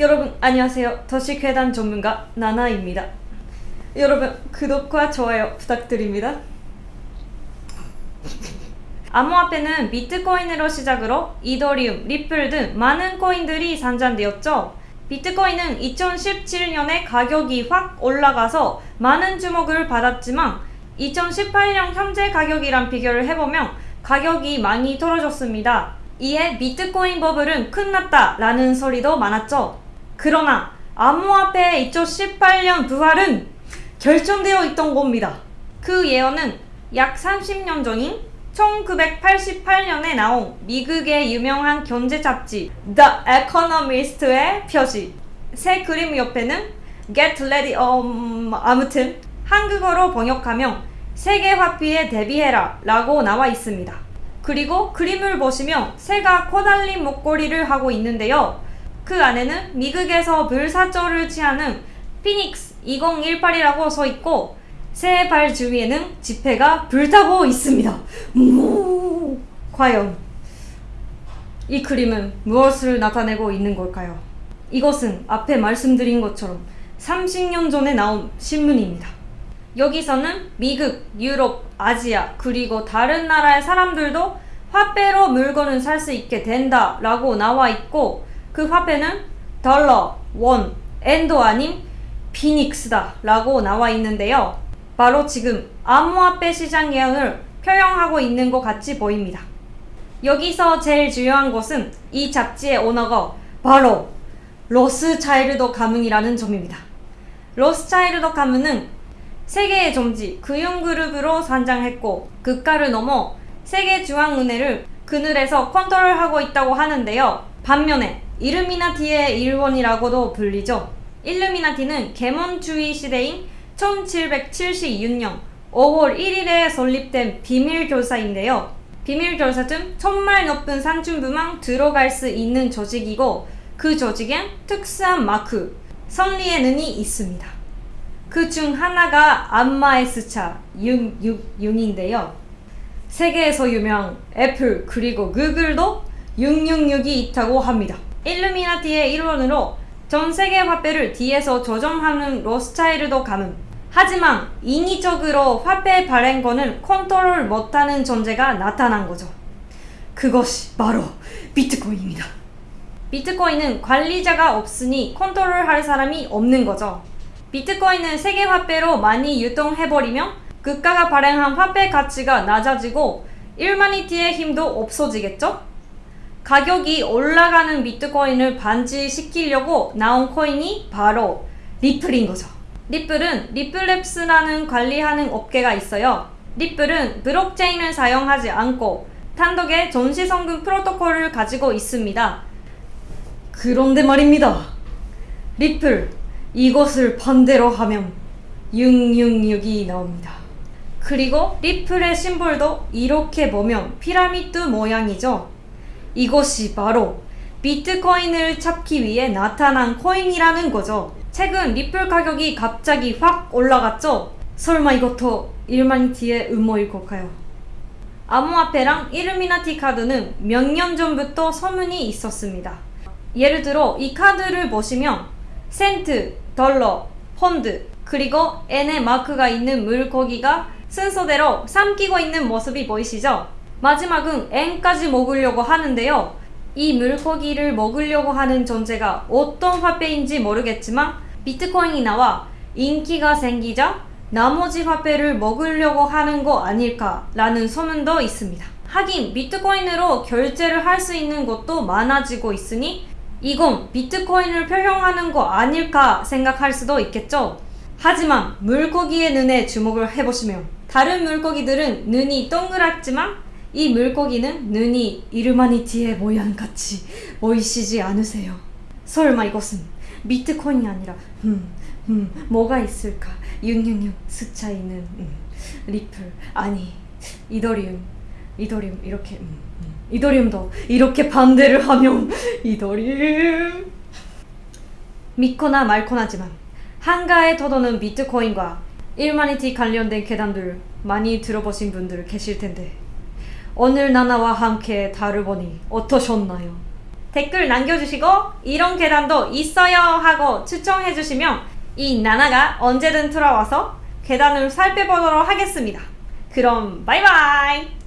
여러분 안녕하세요. 더시괴담 전문가 나나입니다. 여러분 구독과 좋아요 부탁드립니다. 암호화폐는 비트코인으로 시작으로 이더리움, 리플 등 많은 코인들이 산전되었죠. 비트코인은 2017년에 가격이 확 올라가서 많은 주목을 받았지만 2018년 현재 가격이랑 비교를 해보면 가격이 많이 떨어졌습니다. 이에 비트코인 버블은 끝났다 라는 소리도 많았죠. 그러나 암호화폐의 2018년 부활은 결정되어 있던 겁니다. 그 예언은 약 30년 전인 1988년에 나온 미국의 유명한 경제 잡지 The Economist의 표시 새 그림 옆에는 Get Ready um, 아무튼 한국어로 번역하면 세계 화폐에 대비해라 라고 나와 있습니다. 그리고 그림을 보시면 새가 코달린 목걸이를 하고 있는데요. 그 안에는 미국에서 불사조를 취하는 피닉스 2018이라고 써 있고 새 발 주위에는 지폐가 불타고 있습니다. 오, 과연 이 그림은 무엇을 나타내고 있는 걸까요? 이것은 앞에 말씀드린 것처럼 30년 전에 나온 신문입니다. 여기서는 미국, 유럽, 아시아 그리고 다른 나라의 사람들도 화폐로 물건을 살 수 있게 된다 라고 나와 있고 그 화폐는 달러, 원, 엔도 아닌 피닉스다 라고 나와 있는데요. 바로 지금 암호화폐 시장 예언을 표현하고 있는 것 같이 보입니다. 여기서 제일 중요한 것은 이 잡지의 오너가 바로 로스차일드 가문이라는 점입니다. 로스차일드 가문은 세계의 정치 금융그룹으로 성장했고 국가를 넘어 세계 중앙은행을 그늘에서 컨트롤하고 있다고 하는데요. 반면에 이르미나티의 일원이라고도 불리죠. 일루미나티는 계몽주의 시대인 1776년 5월 1일에 설립된 비밀교사인데요. 비밀교사는 천말 높은 산중부만 들어갈 수 있는 조직이고 그 조직엔 특수한 마크, 선리의 눈이 있습니다. 그 중 하나가 안마의 숫자 666인데요. 세계에서 유명 애플 그리고 구글도 666이 있다고 합니다. 일루미나티의 일원으로 전 세계 화폐를 뒤에서 조정하는 로스차일드 가문. 하지만 인위적으로 화폐 발행권을 컨트롤 못하는 존재가 나타난 거죠. 그것이 바로 비트코인입니다. 비트코인은 관리자가 없으니 컨트롤할 사람이 없는 거죠. 비트코인은 세계 화폐로 많이 유통해버리면 국가가 발행한 화폐 가치가 낮아지고 일루미나티의 힘도 없어지겠죠? 가격이 올라가는 비트코인을 방지시키려고 나온 코인이 바로 리플인 거죠. 리플은 리플랩스라는 관리하는 업계가 있어요. 리플은 블록체인을 사용하지 않고 단독의 전자송금 프로토콜을 가지고 있습니다. 그런데 말입니다. 리플, 이것을 반대로 하면 666이 나옵니다. 그리고 리플의 심볼도 이렇게 보면 피라미드 모양이죠. 이것이 바로 비트코인을 잡기 위해 나타난 코인이라는 거죠. 최근 리플 가격이 갑자기 확 올라갔죠? 설마 이것도 일루미나티의 음모일 걸까요? 암호화폐랑 일루미나티 카드는 몇 년 전부터 소문이 있었습니다. 예를 들어 이 카드를 보시면 센트, 달러, 펀드, 그리고 N의 마크가 있는 물고기가 순서대로 삼키고 있는 모습이 보이시죠? 마지막은 N까지 먹으려고 하는데요. 이 물고기를 먹으려고 하는 존재가 어떤 화폐인지 모르겠지만 비트코인이 나와 인기가 생기자 나머지 화폐를 먹으려고 하는 거 아닐까라는 소문도 있습니다. 하긴 비트코인으로 결제를 할 수 있는 것도 많아지고 있으니 이건 비트코인을 표현하는 거 아닐까 생각할 수도 있겠죠. 하지만 물고기의 눈에 주목을 해보시면 다른 물고기들은 눈이 동그랗지만 이 물고기는 눈이 이르마니티의 모양같이 보이시지 않으세요? 설마 이것은 비트코인이 아니라 음, 음, 뭐가 있을까? 666 숫자 있는 음, 리플 아니 이더리움 이더리움 이렇게 음, 음. 이더리움도 이렇게 반대를 하면 이더리움 믿거나 말거나지만 한가에 터도는 비트코인과 일마니티 관련된 계단들 많이 들어보신 분들 계실 텐데 오늘 나나와 함께 다루보니 어떠셨나요? 댓글 남겨주시고 이런 계단도 있어요 하고 추천해주시면 이 나나가 언제든 들어와서 계단을 살펴보도록 하겠습니다. 그럼 바이바이!